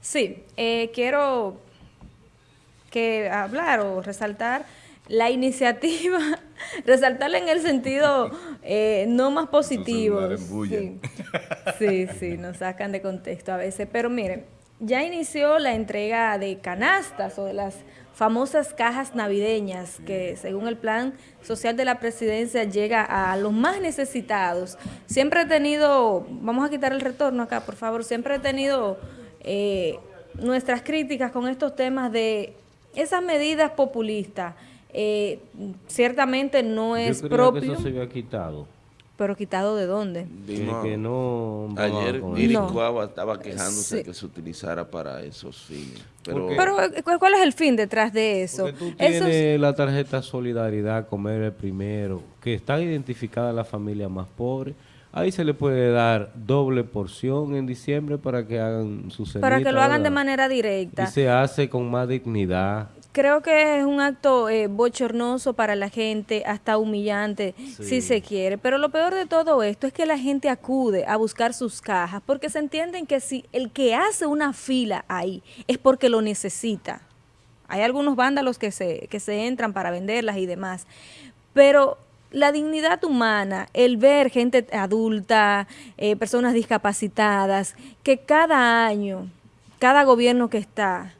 Sí, eh, quiero que hablar o resaltar la iniciativa, resaltarla en el sentido eh, no más positivo. Sí, sí, sí, nos sacan de contexto a veces. Pero miren, ya inició la entrega de canastas o de las famosas cajas navideñas que según el plan social de la presidencia llega a los más necesitados. Siempre he tenido, vamos a quitar el retorno acá por favor, siempre he tenido eh, nuestras críticas con estos temas de esas medidas populistas. Eh, ciertamente no es Yo propio. que eso se había quitado. ¿Pero quitado de dónde? que no ayer no. estaba quejándose de que se utilizara para esos fines. Pero, Pero, eh, ¿cuál es el fin detrás de eso? Porque tú tienes la tarjeta Solidaridad, Comer el Primero, que está identificada la familia más pobre. Ahí se le puede dar doble porción en diciembre para que hagan su cenita, Para que lo hagan de manera directa. Y se hace con más dignidad. Creo que es un acto eh, bochornoso para la gente, hasta humillante, si se quiere. Pero lo peor de todo esto es que la gente acude a buscar sus cajas, porque se entienden que si el que hace una fila ahí es porque lo necesita. Hay algunos vándalos que se, que se entran para venderlas y demás. Pero la dignidad humana, el ver gente adulta, eh, personas discapacitadas, que cada año, cada gobierno que está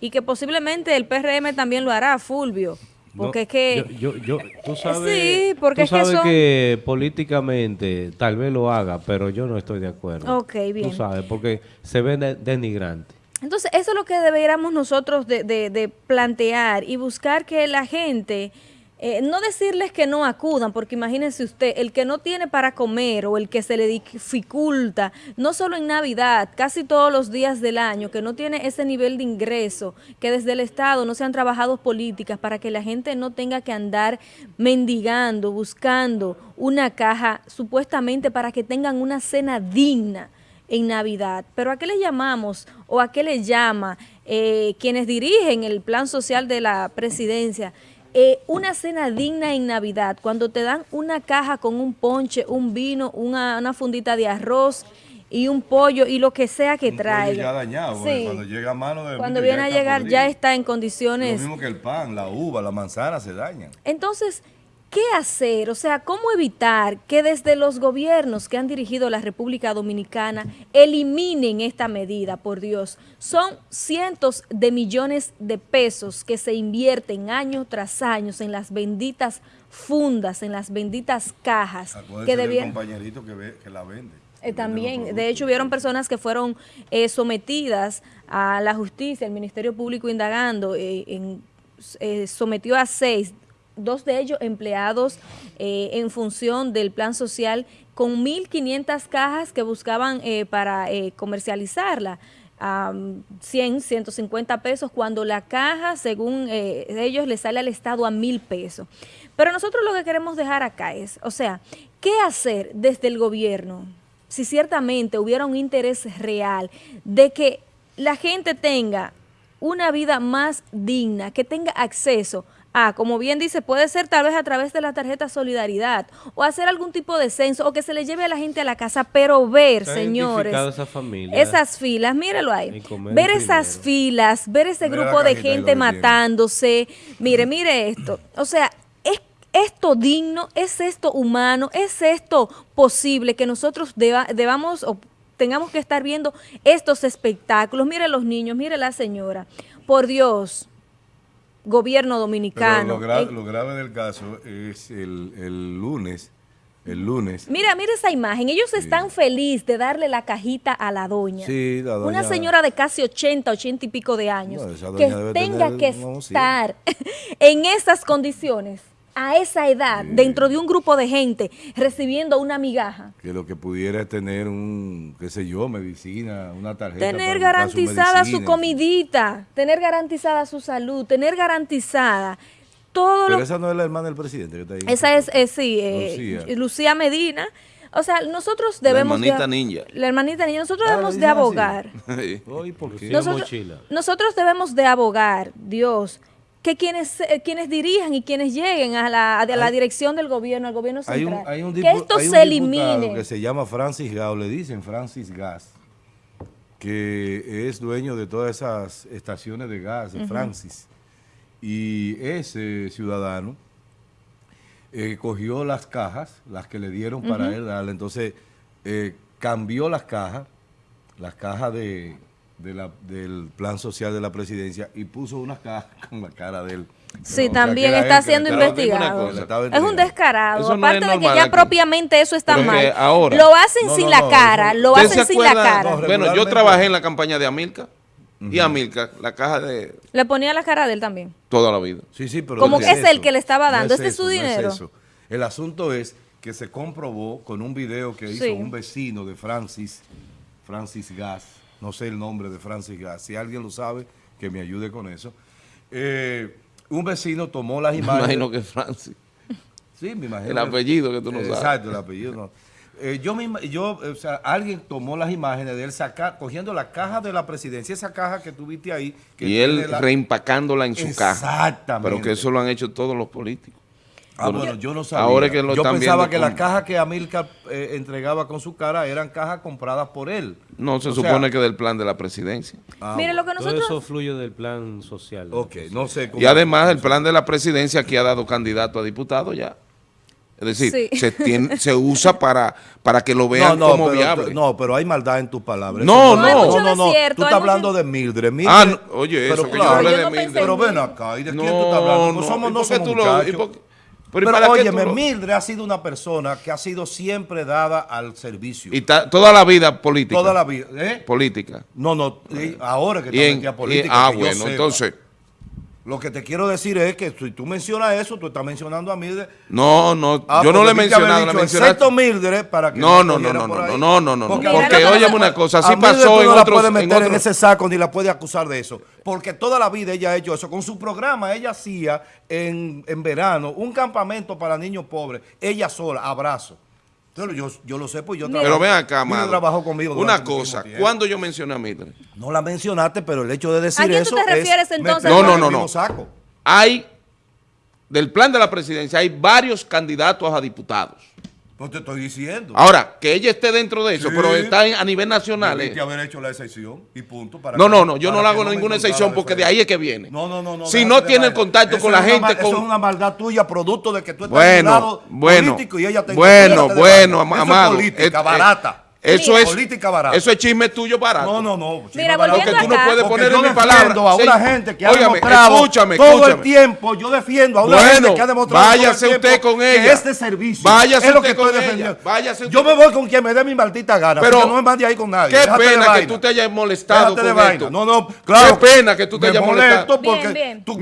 y que posiblemente el PRM también lo hará, Fulvio. Porque es que... Yo, yo, tú sabes, sí, porque tú sabes que, políticamente tal vez lo haga, pero yo no estoy de acuerdo. Ok, bien. Tú sabes, porque se ve denigrante. Entonces, eso es lo que deberíamos nosotros de, de, de plantear y buscar que la gente eh, no decirles que no acudan, porque imagínense usted, el que no tiene para comer o el que se le dificulta, no solo en Navidad, casi todos los días del año, que no tiene ese nivel de ingreso, que desde el Estado no se han trabajado políticas para que la gente no tenga que andar mendigando, buscando una caja supuestamente para que tengan una cena digna en Navidad. Pero ¿a qué le llamamos o a qué le llama eh, quienes dirigen el plan social de la presidencia? Eh, una cena digna en Navidad, cuando te dan una caja con un ponche, un vino, una, una fundita de arroz y un pollo y lo que sea que traiga. ya dañado, cuando llega a mano de Cuando viene a llegar ya está en condiciones... Lo mismo que el pan, la uva, la manzana se dañan. Entonces, ¿Qué hacer? O sea, ¿cómo evitar que desde los gobiernos que han dirigido la República Dominicana eliminen esta medida, por Dios? Son cientos de millones de pesos que se invierten año tras año en las benditas fundas, en las benditas cajas. que debían... compañerito que, la vende. Eh, también, de hecho, hubieron personas que fueron eh, sometidas a la justicia, el Ministerio Público indagando, eh, en, sometió a seis dos de ellos empleados eh, en función del plan social con 1.500 cajas que buscaban eh, para eh, comercializarla. a 100, 150 pesos, cuando la caja, según ellos, le sale al Estado a mil pesos. Pero nosotros lo que queremos dejar acá es, o sea, ¿qué hacer desde el gobierno si ciertamente hubiera un interés real de que la gente tenga una vida más digna, que tenga acceso Ah, como bien dice, puede ser tal vez a través de la tarjeta Solidaridad o hacer algún tipo de censo o que se le lleve a la gente a la casa, pero ver, señores, esa familia, esas filas, mírelo ahí, ver esas filas, ver ese grupo de gente matándose, mire, mire esto, o sea, es esto digno, es esto humano, es esto posible que nosotros debamos o tengamos que estar viendo estos espectáculos, mire los niños, mire la señora, por Dios, gobierno dominicano. lo, grave del caso es el, lunes, el lunes. Mira, mira esa imagen. Ellos están felices de darle la cajita a la doña. Sí, la doña. Una señora de casi 80, 80 y pico de años. que tenga que estar en esas condiciones a esa edad, dentro de un grupo de gente, recibiendo una migaja. Que lo que pudiera es tener un, qué sé yo, medicina, una tarjeta. Tener garantizada su, comidita, tener garantizada su salud, tener garantizada todo Pero esa no es la hermana del presidente que está ahí. Esa es, eh, sí, eh, Lucía. Medina. O sea, nosotros debemos... La hermanita ninja. La hermanita ninja. Nosotros ah, debemos de abogar. ¿por qué? nosotros debemos de abogar, Dios, que quienes eh, quienes dirijan y quienes lleguen a la, a la dirección del gobierno, al gobierno central, que esto se elimine. que se llama Francis Gao, le dicen Francis Gas, que es dueño de todas esas estaciones de gas, de Francis. Y ese ciudadano eh, cogió las cajas, las que le dieron para él darle, entonces eh, cambió las cajas, las cajas de, de la- del plan social de la presidencia y puso unas cajas con la cara de él. Sí, O también está siendo investigado. cosa. Es un descarado. Eso Aparte es de que ya aquí. propiamente eso está Pero mal. que ahora- lo hacen No, sin no, la no, cara, lo ¿Usted hacen sin la cara. No, Bueno, yo trabajé en la campaña de Amilcar y Amilcar, la caja de Le ponía la cara de él también. toda la vida. Sí, sí, pero Como que es el que le estaba No dando. Este es su no dinero. eso. El asunto es que se comprobó con un video que hizo Sí. un vecino de Francis, Francis Gas, no sé el nombre de Francis Gas, si alguien lo sabe, que me ayude con eso. Eh, un vecino tomó las Me imágenes. imagino que Francis. Sí, me imagino. El apellido que tú no sabes. Exacto, el apellido no. Eh, yo, me yo, o sea, alguien tomó las imágenes de él sacar, cogiendo la caja de la presidencia, esa caja que tuviste ahí. Que Y él la- reempacándola en su caja. Exactamente. Pero que eso lo han hecho todos los políticos. Ah, bueno, yo no sabía. Ahora es que lo yo están pensaba que las cajas que Amilcar eh, entregaba con su cara eran cajas compradas por él. No, se O sea, supone que del plan de la presidencia. ah, Mire, lo que Todo nosotros... eso fluye del plan social. Ok, no sé cómo. Y además el plan de la presidencia aquí ha dado candidato a diputado ya. Es decir, Sí. se, tiene- se usa para, para que lo No, vean no, como pero, viable. no, pero hay maldad en tus palabras. No, no. No, de no. cierto, Tú estás mucho- hablando de Mildred. Mildred Ah, no, oye, pero eso que yo claro, yo de no Mildred. Pero ven acá, ¿y de No, quién tú estás hablando? Pues no. somos, ¿Y no por qué somos tú lo- Pero, pero ¿y para qué óyeme, lo- Mildred ha sido una persona que ha sido siempre dada al servicio. Y ta- toda la vida política. Toda la vida. ¿eh? Política. No, no, ahora que está en- y- política. ah, que bueno, entonces. Lo que te quiero decir es que si tú mencionas eso, tú estás mencionando a Mildred. No, no, Ah, yo no le he mencionado, dicho, mencionaste. Excepto Mildred, para que No, no, no, no, no, no, no, no, no, Porque porque no una la- cosa, así pasó en no la otros- puedes en meter en, otros- ese saco ni la puedes acusar de eso. Porque toda la vida ella ha hecho eso. Con su programa, ella hacía en, en verano un campamento para niños pobres. Ella sola, abrazo. Entonces, yo, yo lo sé, pues yo Mira. Pero ven trabajo- acá, Mildred amado. trabajó conmigo Una cosa. ¿cuándo yo mencioné a Mildred? No la mencionaste, pero el hecho de decir ¿A quién eso tú te es refieres, entonces? No, no, no, no. saco. Hay, del plan de la presidencia, hay varios candidatos a diputados. No te estoy diciendo. Ahora, que ella esté dentro de eso, Sí. pero está en- a nivel nacional. Debiste eh. haber hecho la excepción y punto. para No, que- no, no, yo no le hago me ninguna excepción porque de ahí es que viene. No, no, no. no Si no tiene el contacto Eso con la es gente, ma- Eso con- es una maldad tuya, producto de que tú estás Bueno, en un lado bueno, político y ella te bueno, bueno. Eso amado. es política, eh, barata. Eso Mira. es, Política barata. eso es chisme tuyo barato. No, no, no. Mira, sí, volviendo Porque tú no acá. puedes Porque poner yo en mi defiendo palabra. a Sí. una gente que ha demostrado escúchame, todo escúchame. el tiempo. Yo defiendo a una Bueno, gente que ha demostrado váyase todo el usted tiempo con que ella. es de servicio. Váyase es lo usted que estoy con ella. defendiendo. Váyase Yo usted me voy con quien me dé mi maldita gana. Pero, no me mande ahí con nadie. Qué Déjate pena que tú te hayas molestado Déjate con esto. No, no, claro. Qué pena que tú te hayas molesto molestado. porque. Tú,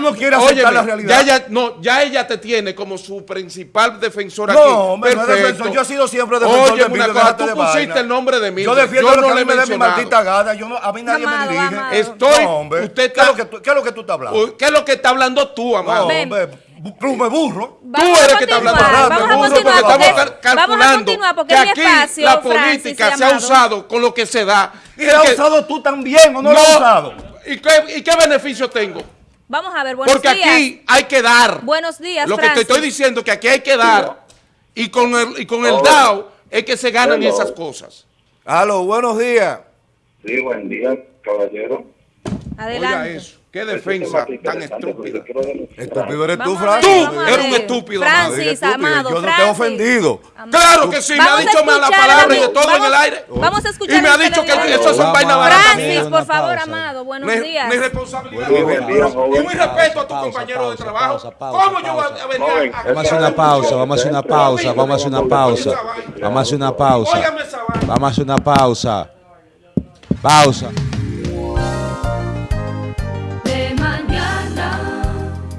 no quieres aceptar la realidad. Ya, no, ella te tiene como su principal defensora No, aquí. hombre, no es Perfecto. defensor. Yo he sido siempre defensor de Mildred, de pusiste vaina. el nombre de mí. Yo defiendo yo lo no que le me dé mi maldita. Yo no, a mí nadie Amado, me dirige. amado. Estoy, No, hombre. usted ¿Qué, es lo que tú, ¿Qué es lo que tú estás hablando? ¿qué es lo que está hablando tú, amado? No, hombre, bu- me burro. Vamos Tú eres que está hablando vamos burro, porque estamos porque- cal- vamos a calculando porque que aquí espacio, la política se ha usado con lo que se da. ¿Y la has usado tú también o no, la has usado? ¿Y qué, ¿Y qué beneficio tengo? Vamos a ver, buenos Porque días. aquí hay que dar. Buenos días, Lo que te estoy diciendo es que aquí hay que dar. Y con el, y con el DAO es que se ganan Hello. esas cosas. Aló, buenos días. Sí, buen día, caballero. Oiga Adelante. eso. Qué defensa tema tan estúpida. Estúpido eres tú, Francis. Tú eres un estúpido, Francis, amado, Yo no te he ofendido. Amado. Claro que sí, me ha dicho malas palabras y de todo en el aire. Vamos a escuchar Y me ha dicho que eso son vainas baratas. Francis, por favor, amado, buenos días. ni responsabilidad. Y muy respeto a tu compañero de trabajo. ¿Cómo yo voy a venir Vamos a hacer una pausa, vamos a hacer una pausa, vamos a hacer una pausa. Vamos a hacer una pausa. Vamos a hacer una pausa. Pausa.